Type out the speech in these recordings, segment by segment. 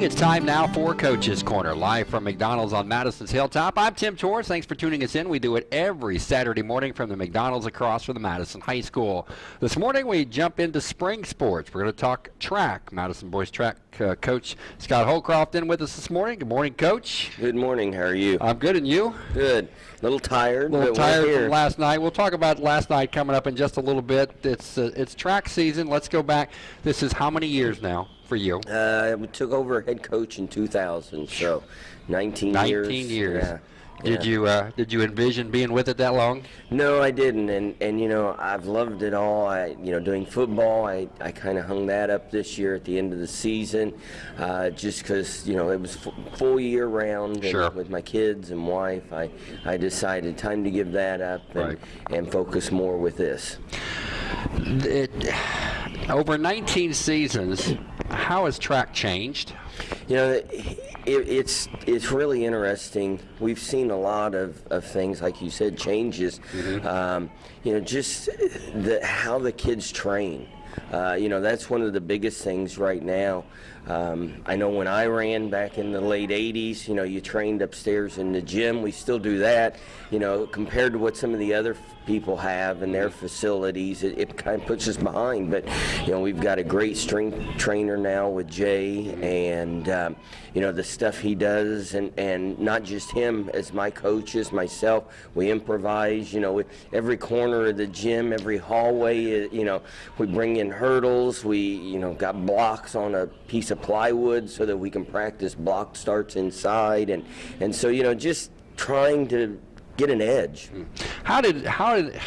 Morning. It's time now for Coach's Corner, live from McDonald's on Madison's Hilltop. I'm Tim Torres. Thanks for tuning us in. We do it every Saturday morning from the McDonald's across from the Madison High School. This morning we jump into spring sports. We're going to talk track. Madison boys track uh, coach Scott Holcroft in with us this morning. Good morning, Coach. Good morning. How are you? I'm good, and you? Good. A little tired. A little tired here. from last night. We'll talk about last night coming up in just a little bit. It's uh, it's track season. Let's go back. This is how many years now for you? Uh, we took over head coach in 2000, so 19, 19 years. years. Yeah. Did Yeah. you uh, did you envision being with it that long? No, I didn't, and and you know I've loved it all. I you know doing football, I, I kind of hung that up this year at the end of the season, uh, just because you know it was full year round. And Sure. With my kids and wife, I I decided time to give that up and Right. and focus more with this. It, over 19 seasons, how has track changed? You know, it, it's it's really interesting. We've seen a lot of, of things, like you said, changes. Um, you know, just the how the kids train. Uh, you know, that's one of the biggest things right now. Um, I know when I ran back in the late 80s, you know, you trained upstairs in the gym. We still do that. You know, compared to what some of the other people have in their facilities, it, it kind of puts us behind. But, you know, we've got a great strength trainer now with Jay, and, um, you know, the stuff he does, and, and not just him as my coaches, myself, we improvise, you know, with every corner of the gym, every hallway, uh, you know, we bring in hurdles, we, you know, got blocks on a piece of plywood so that we can practice block starts inside, and, and so, you know, just trying to get an edge. How did how did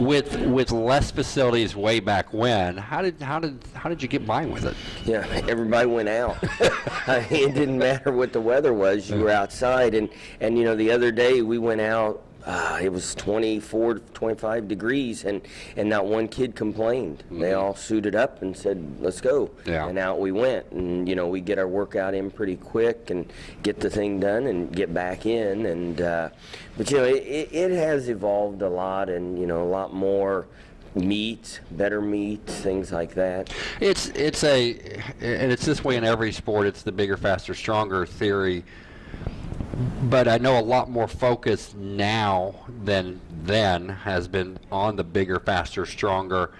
with with less facilities way back when? How did how did how did you get by with it? Yeah, everybody went out. I mean, it didn't matter what the weather was. You were outside, and and you know the other day we went out. Uh, it was 24, 25 degrees, and and not one kid complained. They all suited up and said, "Let's go." Yeah. And out we went, and you know we get our workout in pretty quick and get the thing done and get back in. And uh, but you know it, it, it has evolved a lot, and you know a lot more meat, better meat, things like that. It's it's a and it's this way in every sport. It's the bigger, faster, stronger theory. But I know a lot more focus now than then has been on the bigger, faster, stronger.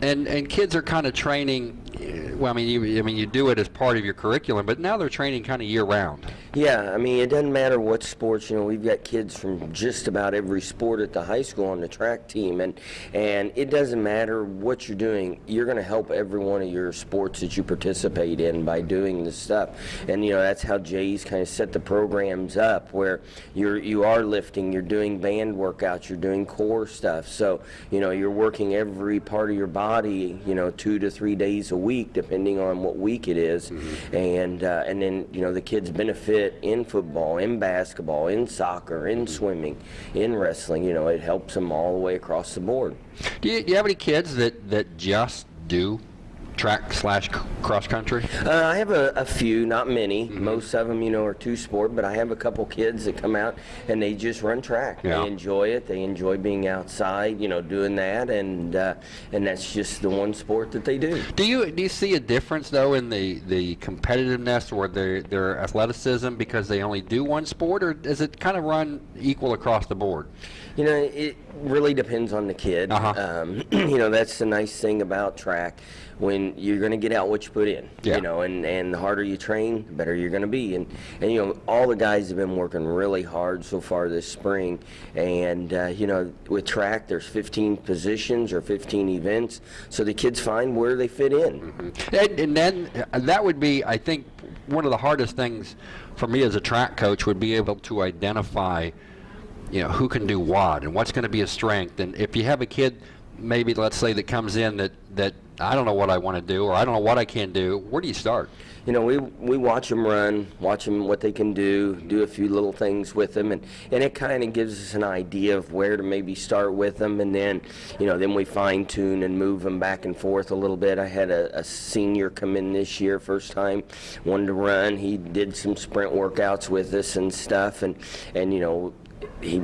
And and kids are kind of training. Well, I mean, you, I mean, you do it as part of your curriculum, but now they're training kind of year round. Yeah, I mean, it doesn't matter what sports. You know, we've got kids from just about every sport at the high school on the track team, and and it doesn't matter what you're doing. You're going to help every one of your sports that you participate in by doing this stuff. And you know, that's how Jay's kind of set the programs up, where you're you are lifting, you're doing band workouts, you're doing core stuff. So you know, you're working every part of your body. You know, two to three days a week, depending on what week it is. and uh, and then you know the kids benefit in football, in basketball, in soccer, in swimming, in wrestling. You know, it helps them all the way across the board. Do you, do you have any kids that that just do track slash cross country? Uh, I have a, a few, not many. Most of them, you know, are two sport, but I have a couple kids that come out and they just run track. Yeah. They enjoy it. They enjoy being outside, you know, doing that, and uh, and that's just the one sport that they do. Do you do you see a difference though in the, the competitiveness or their their athleticism because they only do one sport, or does it kind of run equal across the board? You know, it really depends on the kid. Uh-huh. Um, you know, that's the nice thing about track. When you're going to get out what you put in. Yeah. You know, and, and the harder you train, the better you're going to be. And, and, you know, all the guys have been working really hard so far this spring. And, uh, you know, with track, there's 15 positions or 15 events. So the kids find where they fit in. And, and then uh, that would be, I think, one of the hardest things for me as a track coach would be able to identify, you know, who can do what and what's going to be a strength. And if you have a kid, maybe let's say that comes in that that I don't know what I want to do or I don't know what I can do, where do you start? You know, we we watch them run, watch them what they can do, do a few little things with them, and and it kind of gives us an idea of where to maybe start with them, and then, you know, then we fine tune and move them back and forth a little bit. I had a, a senior come in this year, first time, wanted to run. He did some sprint workouts with us and stuff, and and you know, he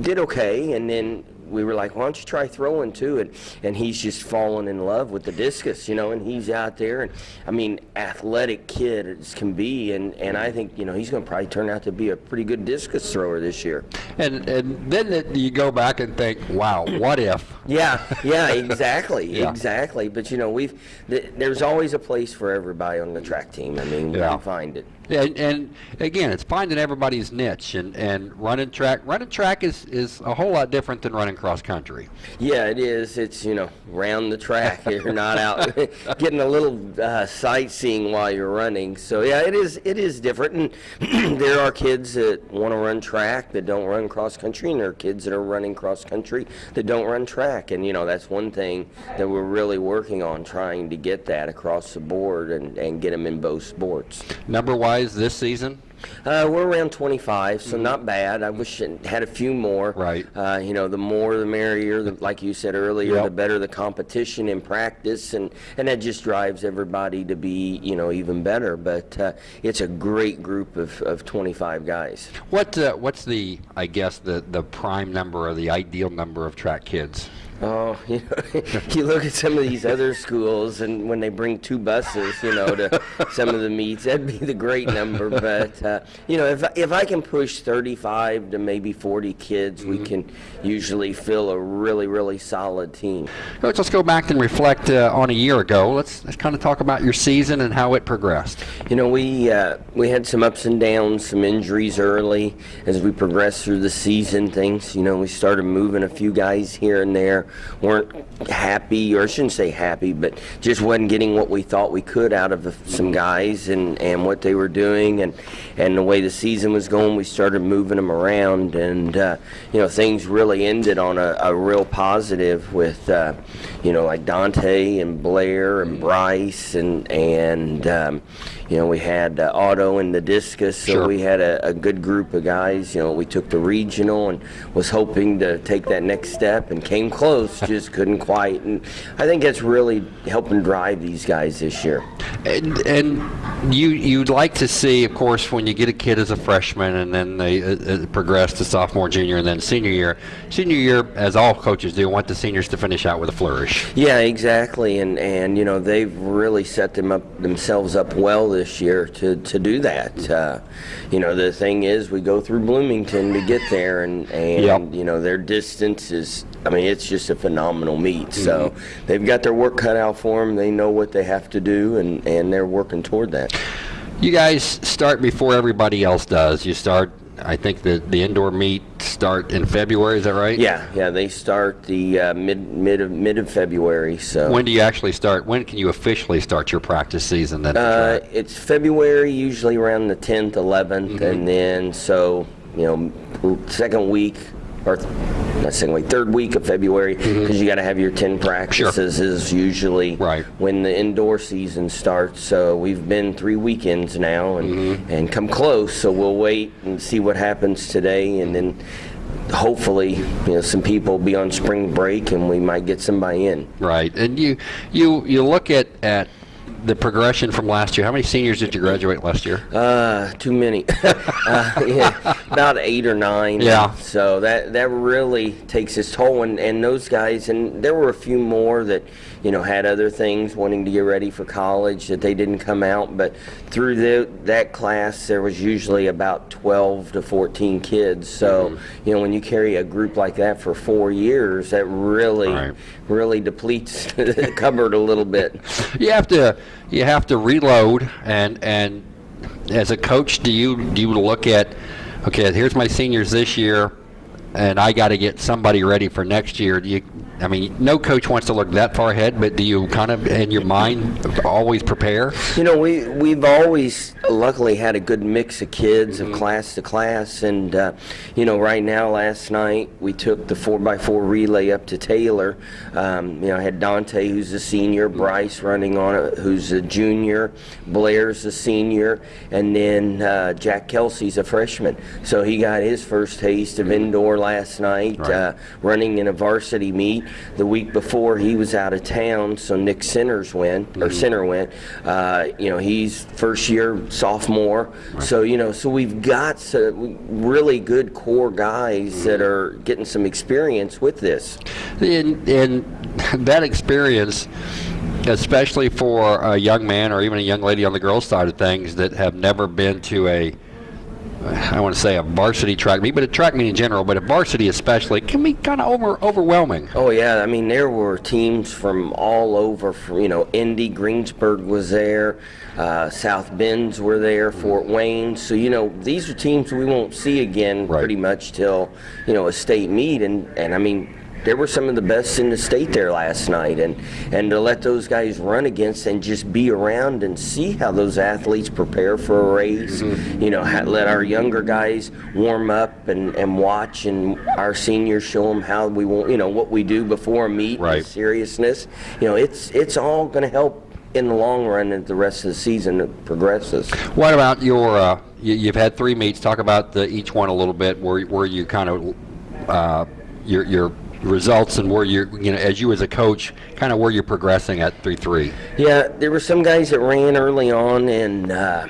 did okay, and then we were like, why don't you try throwing too? And and he's just fallen in love with the discus, you know. And he's out there, and I mean, athletic kid as can be, and and I think you know he's going to probably turn out to be a pretty good discus thrower this year. And and then it, you go back and think, wow, what if? Yeah, yeah, exactly, Yeah. exactly. But you know, we've th- there's always a place for everybody on the track team. I mean, Yeah. we find it. And, and again, it's finding everybody's niche, and, and running track. Running track is, is a whole lot different than running cross country. Yeah, it is. It's you know round the track. You're not out getting a little uh, sightseeing while you're running. So yeah, it is. It is different. And there are kids that want to run track that don't run cross country, and there are kids that are running cross country that don't run track. And you know that's one thing that we're really working on, trying to get that across the board and, and get them in both sports. Number wise, this season, Uh, we're around 25, so not bad. I wish it had a few more. Mm-hmm. Right. Uh, you know, the more the merrier. The, like you said earlier, Yep. the better the competition in practice, and and that just drives everybody to be you know even better. But uh, it's a great group of, of 25 guys. what uh, what's the I guess the the prime number or the ideal number of track kids? Oh, you know, you look at some of these other schools, and when they bring two buses, you know, to some of the meets, that'd be the great number. But uh, you know, if if I can push 35 to maybe 40 kids, we can usually fill a really really solid team. Coach, let's go back and reflect uh, on a year ago. Let's let's kind of talk about your season and how it progressed. You know, we uh, we had some ups and downs, some injuries early as we progressed through the season. Things, you know, we started moving a few guys here and there. Weren't happy, or I shouldn't say happy, but just wasn't getting what we thought we could out of the, some guys and, and what they were doing, and and the way the season was going. We started moving them around, and uh, you know, things really ended on a, a real positive with uh, you know like Dante and Blair and Bryce and and um, you know we had uh, Otto and the discus, so Sure. we had a, a good group of guys. You know, we took the regional and was hoping to take that next step and came close, just couldn't quite. And I think that's really helping drive these guys this year. And, and you you'd like to see, of course, when you get a kid as a freshman and then they uh, uh, progress to sophomore, junior, and then senior year. Senior year, as all coaches do, want the seniors to finish out with a flourish. Yeah, exactly, and and you know they've really set them up themselves up well this year to to do that. Uh, you know the thing is we go through Bloomington to get there, and and Yep. you know their distance is. I mean, it's just a phenomenal meet. So they've got their work cut out for them. They know what they have to do, and and they're working toward that. You guys start before everybody else does. You start, I think the the indoor meet start in February. Is that right? Yeah, yeah. They start the uh, mid mid of mid of February. So. When do you actually start? When can you officially start your practice season? Then. Uh, it's February, usually around the 10th, 11th, and then so you know, second week or not second week, third week of February, mm-hmm. because you got to have your 10 practices is usually Right. when the indoor season starts. So we've been three weekends now and mm-hmm. and come close. So we'll wait and see what happens today, and then. Hopefully, you know, some people be on spring break, and we might get somebody in. Right, and you you you look at at the progression from last year. How many seniors did you graduate last year? Uh, too many. uh, yeah, about eight or nine. Yeah. So that that really takes its toll, and and those guys, and there were a few more that, you know, had other things wanting to get ready for college that they didn't come out. But through the, that class, there was usually about 12 to 14 kids. So Mm-hmm. you know, when you carry a group like that for four years, that really Right. really depletes the cupboard a little bit. You have to you have to reload and and as a coach, do you do you look at okay, here's my seniors this year, and I got to get somebody ready for next year. Do you? I mean, no coach wants to look that far ahead, but do you kind of in your mind always prepare? You know, we we've always luckily had a good mix of kids of class to class, and uh, you know, right now, last night we took the four x four relay up to Taylor. Um, you know, I had Dante, who's a senior, Bryce running on it, who's a junior, Blair's a senior, and then uh, Jack Kelsey's a freshman. So he got his first taste of indoor last night, Right. uh, running in a varsity meet. The week before, he was out of town, so Nick Sinners went, or mm-hmm. Sinner went. Uh, you know, he's first year sophomore. So, you know, so we've got some uh, really good core guys mm-hmm. that are getting some experience with this. And in that experience, especially for a young man or even a young lady on the girls' side of things that have never been to a, I want to say a varsity track meet, but a track meet in general, but a varsity especially, can be kind of over, overwhelming. Oh yeah, I mean there were teams from all over. From you know, Indy, Greensburg was there, uh, South Bends were there, Fort Wayne. So you know, these are teams we won't see again Right. pretty much till you know a state meet. And and I mean, there were some of the best in the state there last night. And and to let those guys run against and just be around and see how those athletes prepare for a race. You know, let our younger guys warm up and and watch, and our seniors show them how we want. You know what we do before a meet. and Right. seriousness. You know, it's it's all going to help in the long run as the rest of the season progresses. What about your? Uh, you, you've had three meets. Talk about the, each one a little bit. Where where you kind of uh, your your results and where you're you know as you as a coach, kind of where you're progressing at three three. Yeah, there were some guys that ran early on, and uh,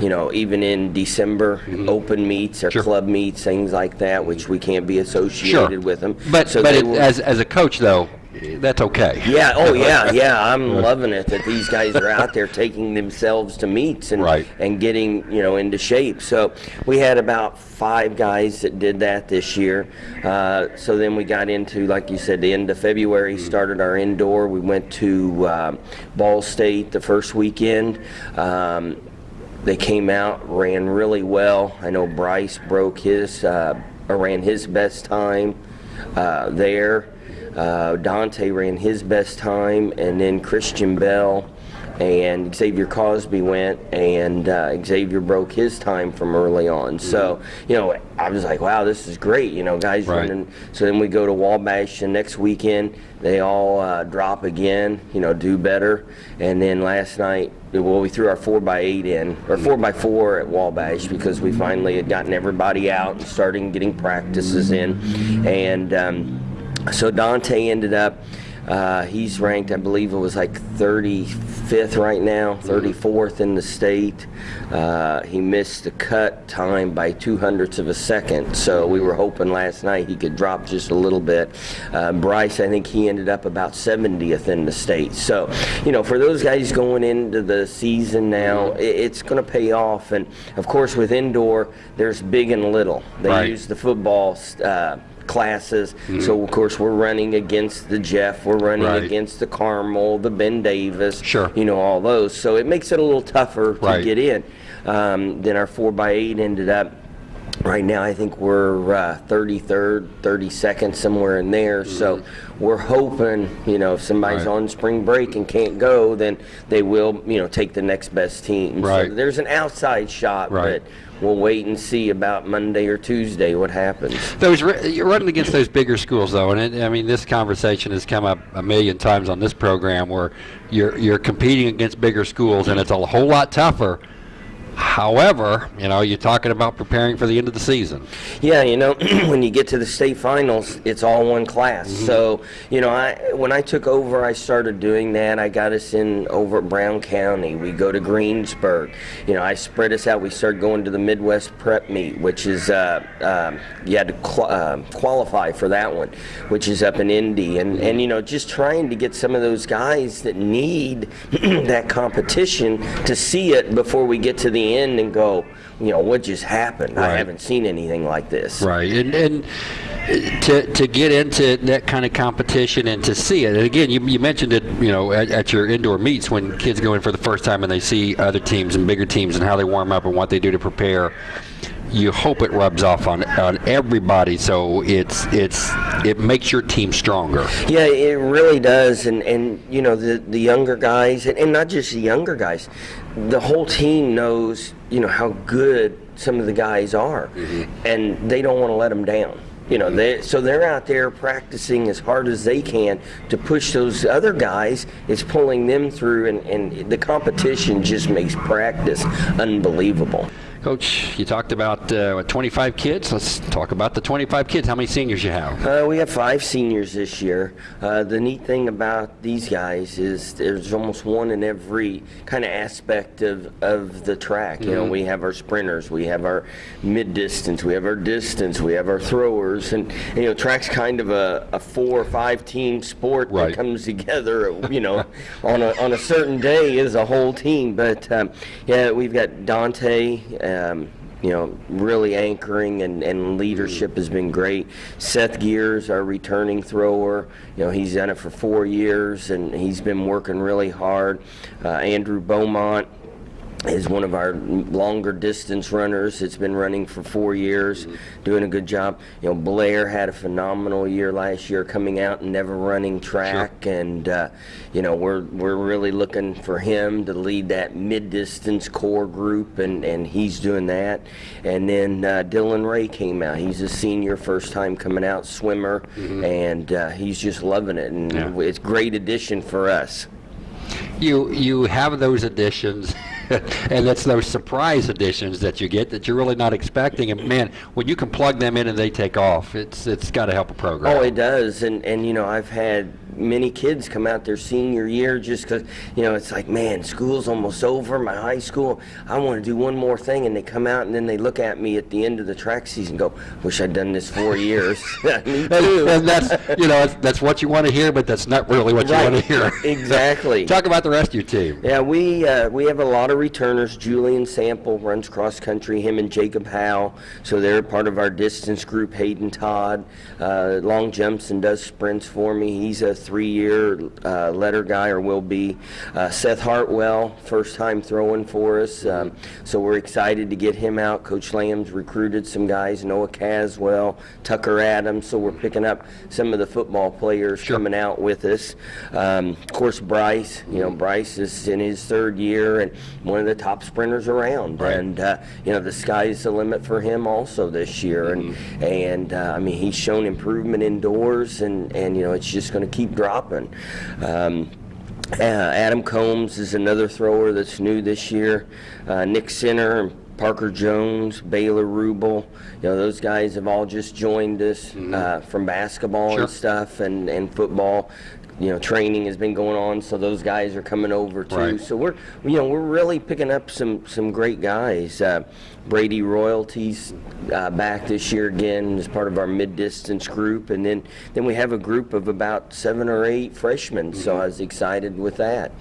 you know, even in December, open meets or. Sure. club meets, things like that, which we can't be associated with them. But So but it, were- as as a coach though, that's okay. Yeah, oh yeah, yeah. I'm loving it that these guys are out there taking themselves to meets and Right. and getting, you know, into shape. So we had about five guys that did that this year. Uh, so then we got into, like you said, the end of February, started our indoor. We went to um, Ball State the first weekend. Um, they came out, ran really well. I know Bryce broke his, uh, ran his best time uh, there. Uh, Dante ran his best time, and then Christian Bell and Xavier Cosby went, and uh, Xavier broke his time from early on. So, you know, I was like, wow, this is great. You know, guys Right. running. So then we go to Wabash the next weekend. They all uh, drop again, you know, do better. And then last night, well, we threw our 4x8 in, or 4x4 at Wabash because we finally had gotten everybody out and starting getting practices in. And um, so Dante ended up, uh, he's ranked, I believe it was like 35th right now, 34th in the state. Uh, he missed the cut time by two hundredths of a second, so we were hoping last night he could drop just a little bit. Uh, Bryce, I think he ended up about 70th in the state. So, you know, for those guys going into the season now, i it's going to pay off. And of course, with indoor, there's big and little. They Right. use the football. Classes so of course we're running against the jeff we're running Right. against the carmel the ben davis Sure. you know all those so it makes it a little tougher to Right. get in um, then our four by eight ended up right now i think we're uh, 33rd 32nd somewhere in there so we're hoping you know if somebody's. Right. on spring break and can't go then they will you know take the next best team Right. so there's an outside shot Right. but we'll wait and see about monday or tuesday what happens Those you're running against those bigger schools though, and it, I mean this conversation has come up a million times on this program where you're you're competing against bigger schools, and it's a whole lot tougher. However, you know you're talking about preparing for the end of the season. Yeah, you know, when you get to the state finals, it's all one class. So, you know, I when I took over, I started doing that. I got us in over at Brown County. We go to Greensburg. You know, I spread us out. We started going to the Midwest Prep Meet, which is uh, um, you had to uh, qualify for that one, which is up in Indy, and and you know, just trying to get some of those guys that need that competition to see it before we get to the end and go, you know, what just happened? I haven't seen anything like this. Right, and and to to get into that kind of competition and to see it, and again, you, you mentioned it, you know, at, at your indoor meets when kids go in for the first time and they see other teams and bigger teams and how they warm up and what they do to prepare. You hope it rubs off on on everybody, so it's it's it makes your team stronger. Yeah, it really does, and and you know the the younger guys, and, and not just the younger guys, the whole team knows you know how good some of the guys are, mm-hmm. and they don't want to let them down. You know, mm-hmm. they so they're out there practicing as hard as they can to push those other guys. It's pulling them through, and, and the competition just makes practice unbelievable. Coach, you talked about uh, what, 25 kids. Let's talk about the 25 kids. How many seniors you have? Uh, we have five seniors this year. Uh, the neat thing about these guys is there's almost one in every kind of aspect of, of the track. You know, we have our sprinters, we have our mid distance, we have our distance, we have our throwers, and you know, track's kind of a, a four or five team sport Right. that comes together. You know, on a on a certain day is a whole team. But um, yeah, we've got Dante. Um, you know, really anchoring and, and leadership has been great. Seth Gears, our returning thrower, you know, he's done it for four years and he's been working really hard. Uh, Andrew Beaumont is one of our longer distance runners. It's been running for four years, doing a good job. You know, Blair had a phenomenal year last year, coming out and never running track, and uh, you know we're we're really looking for him to lead that mid distance core group, and and he's doing that. And then uh, Dylan Ray came out. He's a senior, first time coming out swimmer, and uh, he's just loving it, and Yeah. it's great addition for us. You you have those additions, and it's those surprise additions that you get that you're really not expecting. And man, when you can plug them in and they take off, it's it's got to help a program. Oh, it does, and and you know I've had many kids come out their senior year just because you know it's like man school's almost over my high school I want to do one more thing and they come out and then they look at me at the end of the track season and go wish I'd done this four years and, and that's you know that's, that's what you want to hear, but that's not really what you want to hear. Exactly. Talk about the rest of your team. Yeah, we uh, we have a lot of returners. Julian Sample runs cross country. Him and Jacob Howe, so they're part of our distance group. Hayden Todd, uh, long jumps and does sprints for me. He's a three-year uh, letter guy or will be. Uh, Seth Hartwell, first time throwing for us, um, so we're excited to get him out. Coach Lamb's recruited some guys. Noah Caswell, Tucker Adams. So we're picking up some of the football players coming out with us. Um, of course, Bryce. You know, Bryce is in his third year and one of the top sprinters around. Right. And uh, you know, the sky's the limit for him also this year. And and uh, I mean, he's shown improvement indoors, and and you know, it's just going to keep dropping. Um, uh, Adam Combs is another thrower that's new this year. Uh, Nick Sinner and Parker Jones, Baylor Rubel, you know those guys have all just joined us uh, from basketball Sure. and stuff and, and football. You know, training has been going on, so those guys are coming over too. Right. So we're, you know, we're really picking up some some great guys. Uh, Brady Royalties uh, back this year again as part of our mid-distance group, and then then we have a group of about seven or eight freshmen. So I was excited with that.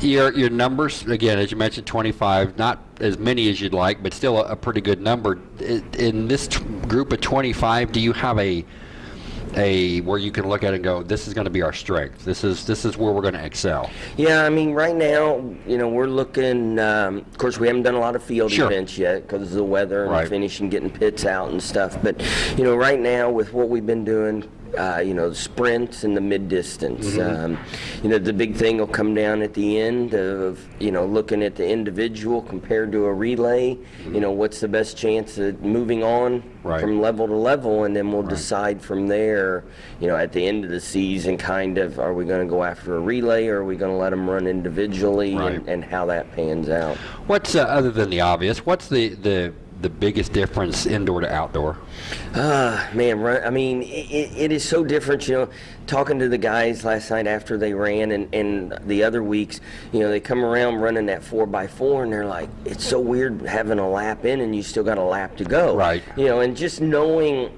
Your your numbers again, as you mentioned, 25, not as many as you'd like, but still a, a pretty good number. In this t- group of 25, do you have a a where you can look at it and go, this is going to be our strength. This is this is where we're going to excel. Yeah, I mean, right now, you know, we're looking. Um, of course, we haven't done a lot of field Sure. events yet because of the weather and Right. finishing getting pits out and stuff. But you know, right now, with what we've been doing, uh, you know, sprints and the mid distance. Mm-hmm. Um, you know, the big thing will come down at the end of you know looking at the individual compared to a relay. You know, what's the best chance of moving on. Right. from level to level, and then we'll decide from there. You know, at the end of the season, kind of, are we going to go after a relay, or are we going to let them run individually, Right. and, and how that pans out. What's uh, other than the obvious? What's the the the biggest difference indoor to outdoor? Ah, man, run, I mean, it, it, is so different, you know, talking to the guys last night after they ran and, and the other weeks, you know, they come around running that 4 by 4 and they're like, it's so weird having a lap in and you still got a lap to go. Right. You know, and just knowing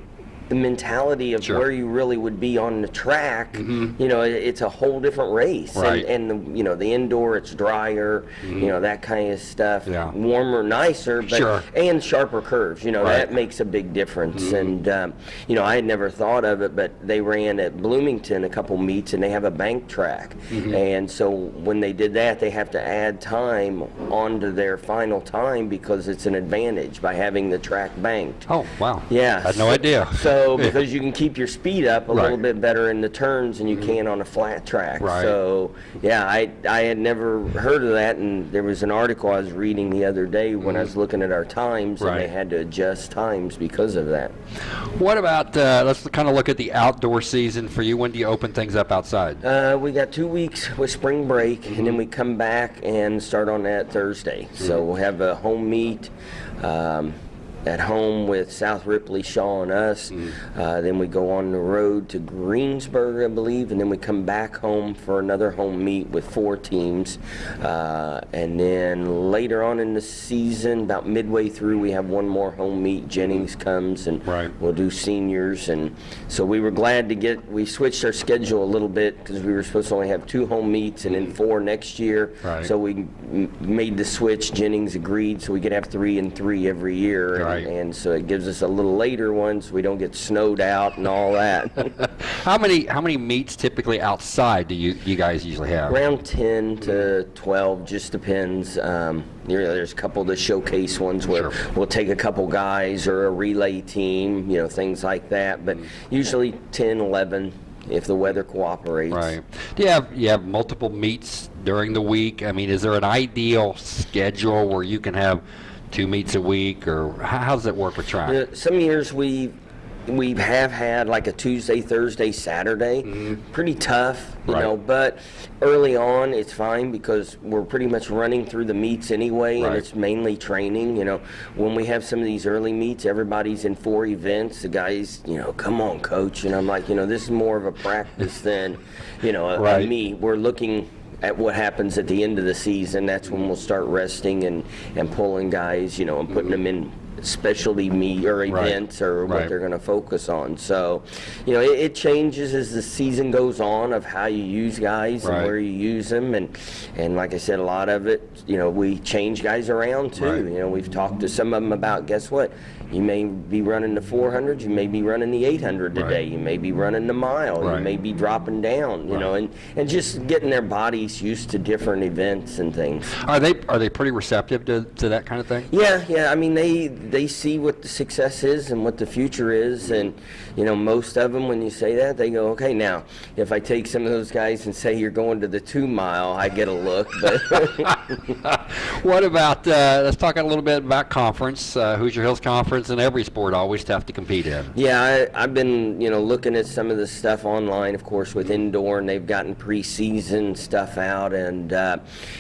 the mentality of Sure. where you really would be on the track, you know, it, it's a whole different race. Mm-hmm. Right. And, and the, you know, the indoor, it's drier, you know, that kind of stuff. Mm-hmm. Yeah. Warmer, nicer, but Sure. and sharper curves. You know, Right. that makes a big difference. And um, you know, I had never thought of it, but they ran at Bloomington a couple meets, and they have a bank track. And so when they did that, they have to add time onto their final time because it's an advantage by having the track banked. Oh wow! Yeah. I had no idea. So Because you can keep your speed up a little bit better in the turns than you can on a flat track. Right. So yeah, I I had never heard of that, and there was an article I was reading the other day when I was looking at our times, and they had to adjust times because of that. What about, uh, let's kind of look at the outdoor season for you. When do you open things up outside? Uh, we got two weeks with spring break, and then we come back and start on that Thursday. So we'll have a home meet um, at home with South Ripley, Shawe, and us. Uh, then we go on the road to Greensburg, I believe, and then we come back home for another home meet with four teams. Uh, and then later on in the season, about midway through, we have one more home meet. Jennings comes and Right. we'll do seniors and so we were glad to get we switched our schedule a little bit because we were supposed to only have two home meets and then four next year Right. so we m- made the switch jennings agreed so we could have three and three every year and, Right. and so it gives us a little later ones so we don't get snowed out and all that How many how many meets typically outside do you you guys usually have? around 10 to 12 just depends um, you know, there's a couple of the showcase ones where Sure. we'll take a couple guys or a relay team you know things like that but usually 10 11 if the weather cooperates Right. Do you have you have multiple meets during the week? I mean, is there an ideal schedule where you can have two meets a week, or how, does it work with track? Uh, some years we we have had like a Tuesday, Thursday, Saturday. Pretty tough, you. Right. know. But early on, it's fine because we're pretty much running through the meets anyway, Right. and it's mainly training. You know, when we have some of these early meets, everybody's in four events. The guys, you know, come on, coach, and I'm like, you know, this is more of a practice than, you know, a, a meet. We're looking at what happens at the end of the season. That's when we'll start resting and, and pulling guys, you know, and putting mm-hmm. them in specialty meet or Right. events or what Right. they're going to focus on. So, you know, it, it changes as the season goes on of how you use guys Right. and where you use them. And, and like I said, a lot of it, you know, we change guys around too. Right. You know, we've talked to some of them about, guess what? You may be running the 400, you may be running the 800 today, Right. you may be running the mile, Right. you may be dropping down, you know, and, and just getting their bodies used to different events and things. Are they are they pretty receptive to, to that kind of thing? Yeah, yeah. I mean, they they see what the success is and what the future is, and you know, most of them, when you say that, they go, "Okay, now, if I take some of those guys and say you're going to the two mile, I get a look." But What about uh, let's talk a little bit about conference. Uh, Hoosier Hills Conference and every sport always tough to compete in. yeah, I, I've been you know looking at some of the stuff online, of course, with indoor, and they've gotten preseason stuff out, and uh,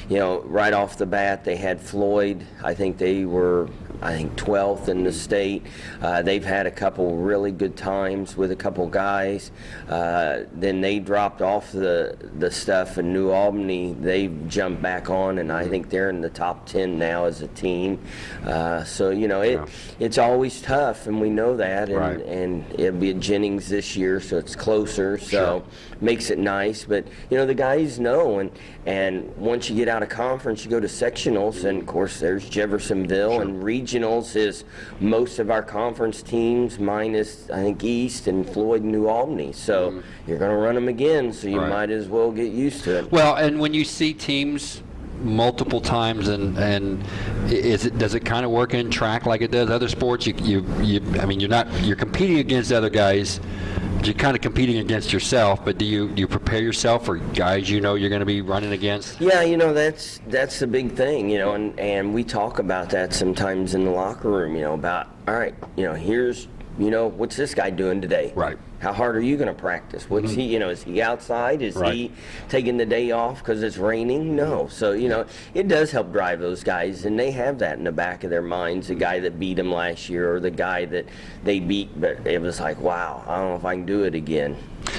you know, right off the bat, they had Floyd. I think they were. I think 12th in the state. Uh, they've had a couple really good times with a couple guys. Uh, then they dropped off the the stuff in New Albany. They've jumped back on, and I think they're in the top 10 now as a team. Uh, so you know, it Yeah. it's always tough, and we know that. And, Right. and it'll be at Jennings this year, so it's closer. So Sure. makes it nice. But you know, the guys know, and and once you get out of conference, you go to sectionals, and of course there's Jeffersonville and regionals is most of our conference teams minus I think East and Floyd and New Albany. So mm-hmm. you're going to run them again, so you. Right. might as well get used to it. Well, and when you see teams multiple times and and is it does it kind of work in track like it does other sports you you, you I mean you're not you're competing against other guys but you're kind of competing against yourself but do you do you prepare yourself for guys you know you're going to be running against? Yeah, you know that's that's the big thing, you know, and and we talk about that sometimes in the locker room, you know, about all right, you know, here's you know, what's this guy doing today? Right. How hard are you going to practice? What's mm-hmm. he, you know, is he outside? Is Right. he taking the day off because it's raining? No. So, you know, it does help drive those guys, and they have that in the back of their minds. The guy that beat them last year or the guy that they beat, but it was like, wow, I don't know if I can do it again.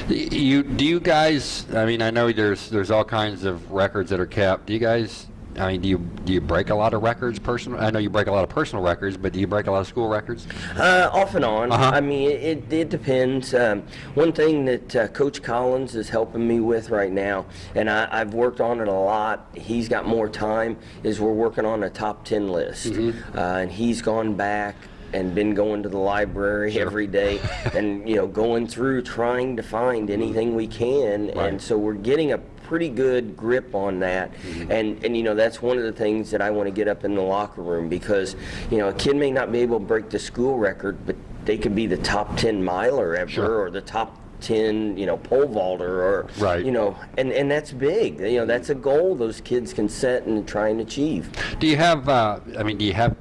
you do you guys I mean I know there's there's all kinds of records that are kept do you guys I mean do you do you break a lot of records personal I know you break a lot of personal records but do you break a lot of school records Uh, off and on. Uh-huh. I mean, it, it depends. Um, one thing that uh, Coach Collins is helping me with right now, and I, I've worked on it a lot. He's got more time. Is we're working on a top ten list, Mm-hmm. uh, and he's gone back and been going to the library every day, and you know, going through trying to find anything we can. Right. And so we're getting a pretty good grip on that. And, and, you know, that's one of the things that I want to get up in the locker room because, you know, a kid may not be able to break the school record, but they could be the top 10 miler ever Sure. or the top 10, you know, pole vaulter or, Right. you know, and, and that's big. You know, that's a goal those kids can set and try and achieve. Do you have? Uh, I mean, do you have?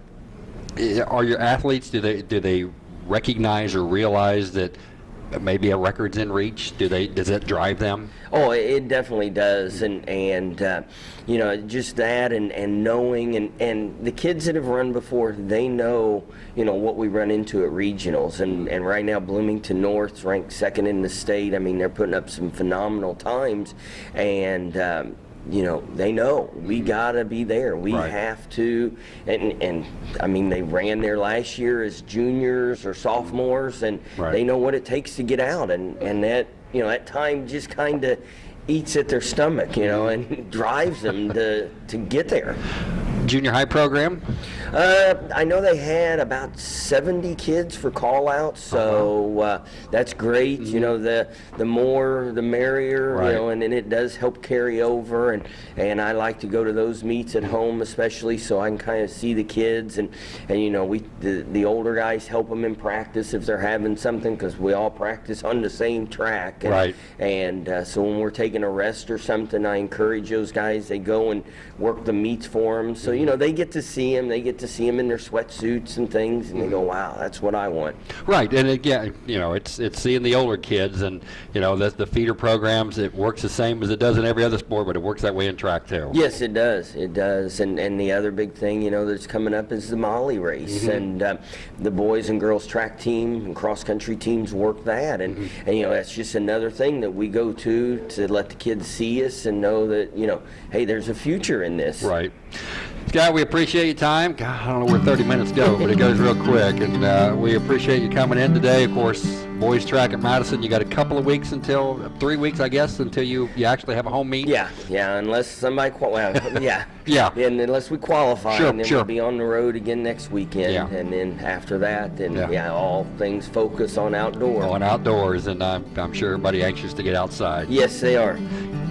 Are your athletes? Do they do they recognize or realize that maybe a record's in reach? Do they? Does it drive them? Oh, it- it definitely does, and and uh, you know just that, and and knowing, and and the kids that have run before, they know you know what we run into at regionals, and and right now Bloomington North's ranked second in the state. I mean they're putting up some phenomenal times, and. Um, you know they know we mm-hmm. gotta be there. We Right. have to, and and I mean they ran there last year as juniors or sophomores, and Right. they know what it takes to get out, and and that you know that time just kind of eats at their stomach, you know, and drives them to to get there. Junior high program? Uh, I know they had about 70 kids for call out, so uh, that's great. You know, the the more the merrier, Right. you know, and, and it does help carry over. And, and I like to go to those meets at home, especially so I can kind of see the kids. And, and you know, we the, the older guys help them in practice if they're having something because we all practice on the same track. And, Right. And uh, so when we're taking a rest or something, I encourage those guys. They go and work the meets for them. So you know they get to see them. They get to see them in their sweatsuits and things, and they go, mm-hmm. "Wow, that's what I want." Right, and again, you know, it's it's seeing the older kids, and you know, the, the feeder programs. It works the same as it does in every other sport, but it works that way in track too. Yes, it does. It does. And and the other big thing, you know, that's coming up is the Molly race, mm-hmm. and uh, the boys and girls track team and cross country teams work that, and mm-hmm. and you know that's just another thing that we go to to let the kids see us and know that you know, hey, there's a future in this. Right. Scott, we appreciate your time. God, I don't know where 30 minutes go, but it goes real quick. And uh, we appreciate you coming in today. Of course, boys track at Madison. You got a couple of weeks until, three weeks, I guess, until you, you actually have a home meet. Yeah, yeah. Unless somebody, qual- well, yeah, Yeah. and unless we qualify, Sure, and then sure. we'll be on the road again next weekend, Yeah. and then after that, then Yeah. yeah, all things focus on outdoor. Going outdoors, and I'm, I'm sure everybody anxious to get outside. Yes, they are.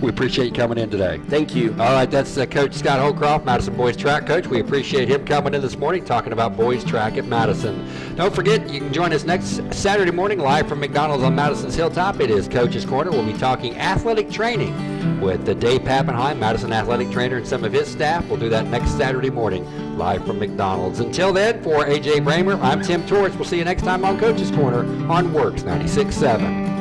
We appreciate you coming in today. Thank you. All right, that's uh, Coach Scott Holcroft, Madison Boys Track Coach. We appreciate him coming in this morning talking about boys track at Madison. Don't forget, you can join us next Saturday morning live from McDonald's on Madison's Hilltop. It is Coach's Corner. We'll be talking athletic training with the Dave Pappenheim, Madison athletic trainer, and some of his staff. We'll do that next Saturday morning live from McDonald's. Until then, for AJ Bramer, I'm Tim Torres. We'll see you next time on Coach's Corner on WORX 96.7.